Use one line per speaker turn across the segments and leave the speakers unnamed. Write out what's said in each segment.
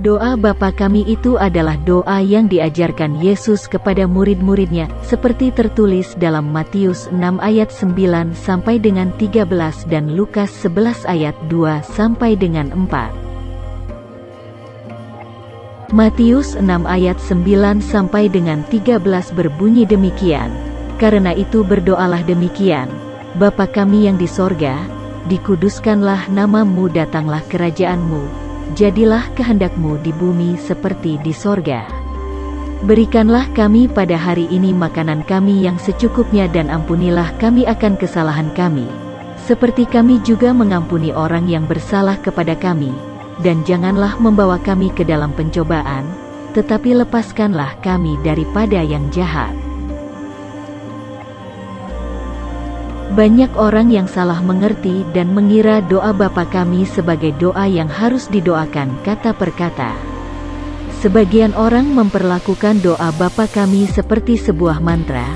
Doa Bapa kami itu adalah doa yang diajarkan Yesus kepada murid-muridnya, seperti tertulis dalam Matius 6 ayat 9 sampai dengan 13 dan Lukas 11 ayat 2 sampai dengan 4. Matius 6 ayat 9 sampai dengan 13 berbunyi demikian. Karena itu berdoalah demikian. Bapa kami yang di sorga, dikuduskanlah namamu datanglah kerajaanmu jadilah kehendakmu di bumi seperti di sorga. Berikanlah kami pada hari ini makanan kami yang secukupnya dan ampunilah kami akan kesalahan kami, seperti kami juga mengampuni orang yang bersalah kepada kami, dan janganlah membawa kami ke dalam pencobaan, tetapi lepaskanlah kami daripada yang jahat. Banyak orang yang salah mengerti dan mengira doa Bapa kami sebagai doa yang harus didoakan kata per kata. Sebagian orang memperlakukan doa Bapa kami seperti sebuah mantra,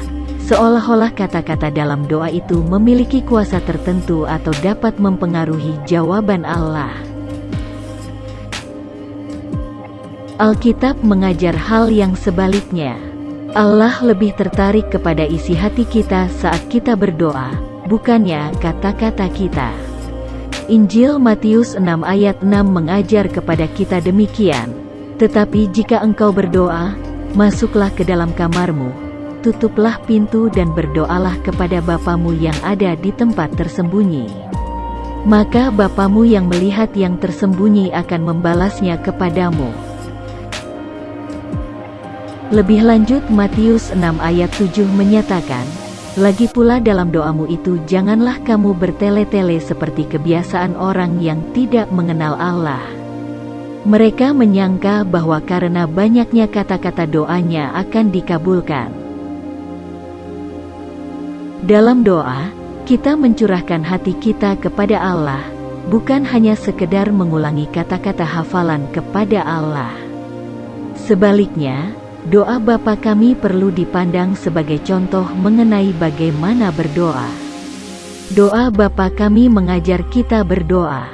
seolah-olah kata-kata dalam doa itu memiliki kuasa tertentu atau dapat mempengaruhi jawaban Allah. Alkitab mengajar hal yang sebaliknya. Allah lebih tertarik kepada isi hati kita saat kita berdoa, bukannya kata-kata kita. Injil Matius 6 ayat 6 mengajar kepada kita demikian. Tetapi jika engkau berdoa, masuklah ke dalam kamarmu, tutuplah pintu dan berdoalah kepada Bapamu yang ada di tempat tersembunyi. Maka Bapamu yang melihat yang tersembunyi akan membalasnya kepadamu. Lebih lanjut Matius 6 ayat 7 menyatakan, Lagi pula dalam doamu itu janganlah kamu bertele-tele seperti kebiasaan orang yang tidak mengenal Allah. Mereka menyangka bahwa karena banyaknya kata-kata doanya akan dikabulkan. Dalam doa, kita mencurahkan hati kita kepada Allah, bukan hanya sekedar mengulangi kata-kata hafalan kepada Allah. Sebaliknya, Doa Bapa kami perlu dipandang sebagai contoh mengenai bagaimana berdoa. Doa Bapa kami mengajar kita berdoa.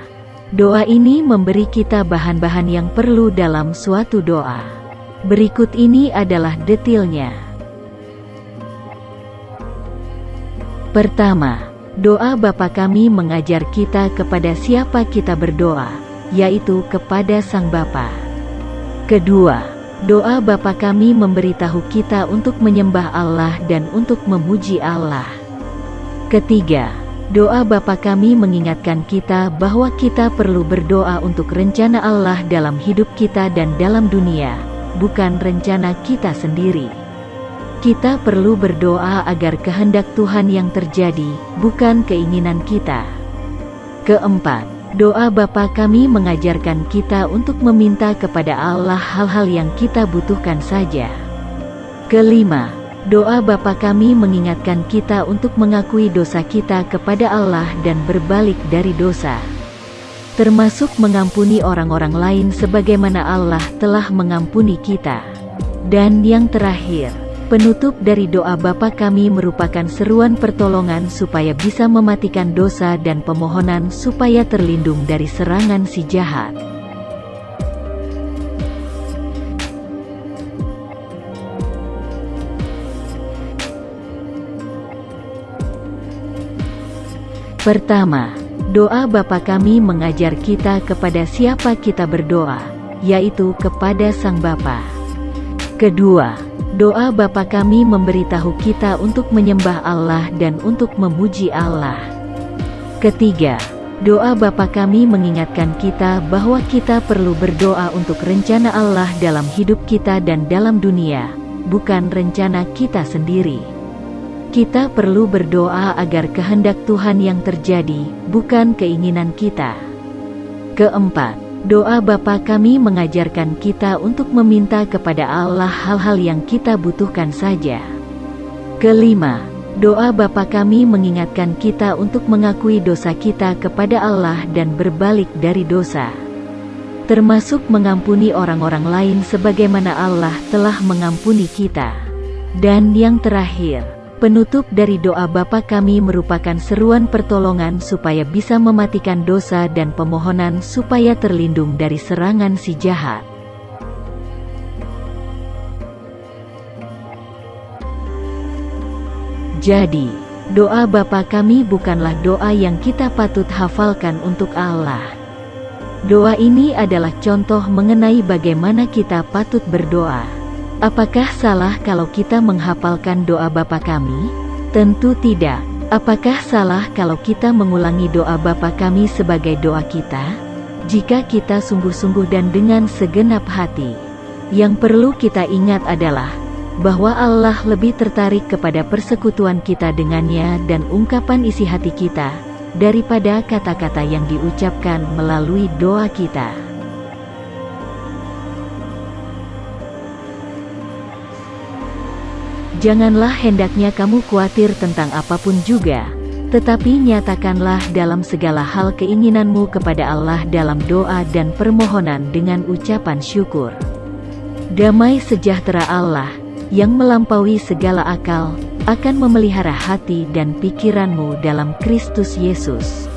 Doa ini memberi kita bahan-bahan yang perlu dalam suatu doa. Berikut ini adalah detailnya. Pertama, doa Bapa kami mengajar kita kepada siapa kita berdoa, yaitu kepada Sang Bapa. Kedua, Doa Bapa kami memberitahu kita untuk menyembah Allah dan untuk memuji Allah. Ketiga, doa Bapa kami mengingatkan kita bahwa kita perlu berdoa untuk rencana Allah dalam hidup kita dan dalam dunia, bukan rencana kita sendiri. Kita perlu berdoa agar kehendak Tuhan yang terjadi, bukan keinginan kita. Keempat, Doa Bapa kami mengajarkan kita untuk meminta kepada Allah hal-hal yang kita butuhkan saja. Kelima, doa Bapa kami mengingatkan kita untuk mengakui dosa kita kepada Allah dan berbalik dari dosa. Termasuk mengampuni orang-orang lain sebagaimana Allah telah mengampuni kita. Dan yang terakhir, Penutup dari doa Bapa kami merupakan seruan pertolongan supaya bisa mematikan dosa dan pemohonan supaya terlindung dari serangan si jahat. Pertama, doa Bapa kami mengajar kita kepada siapa kita berdoa, yaitu kepada Sang Bapa. Kedua, Doa Bapa kami memberitahu kita untuk menyembah Allah dan untuk memuji Allah. Ketiga, doa Bapa kami mengingatkan kita bahwa kita perlu berdoa untuk rencana Allah dalam hidup kita dan dalam dunia, bukan rencana kita sendiri. Kita perlu berdoa agar kehendak Tuhan yang terjadi, bukan keinginan kita. Keempat, Doa Bapa kami mengajarkan kita untuk meminta kepada Allah hal-hal yang kita butuhkan saja. Kelima, doa Bapa kami mengingatkan kita untuk mengakui dosa kita kepada Allah dan berbalik dari dosa. Termasuk mengampuni orang-orang lain sebagaimana Allah telah mengampuni kita. Dan yang terakhir, Penutup dari doa Bapa kami merupakan seruan pertolongan supaya bisa mematikan dosa dan pemohonan supaya terlindung dari serangan si jahat. Jadi, doa Bapa kami bukanlah doa yang kita patut hafalkan untuk Allah. Doa ini adalah contoh mengenai bagaimana kita patut berdoa. Apakah salah kalau kita menghafalkan doa Bapa kami? Tentu tidak. Apakah salah kalau kita mengulangi doa Bapa kami sebagai doa kita? Jika kita sungguh-sungguh dan dengan segenap hati. Yang perlu kita ingat adalah bahwa Allah lebih tertarik kepada persekutuan kita dengannya dan ungkapan isi hati kita daripada kata-kata yang diucapkan melalui doa kita. Janganlah hendaknya kamu khawatir tentang apa pun juga, tetapi nyatakanlah dalam segala hal keinginanmu kepada Allah dalam doa dan permohonan dengan ucapan syukur. Damai sejahtera Allah, yang melampaui segala akal, akan memelihara hati dan pikiranmu dalam Kristus Yesus.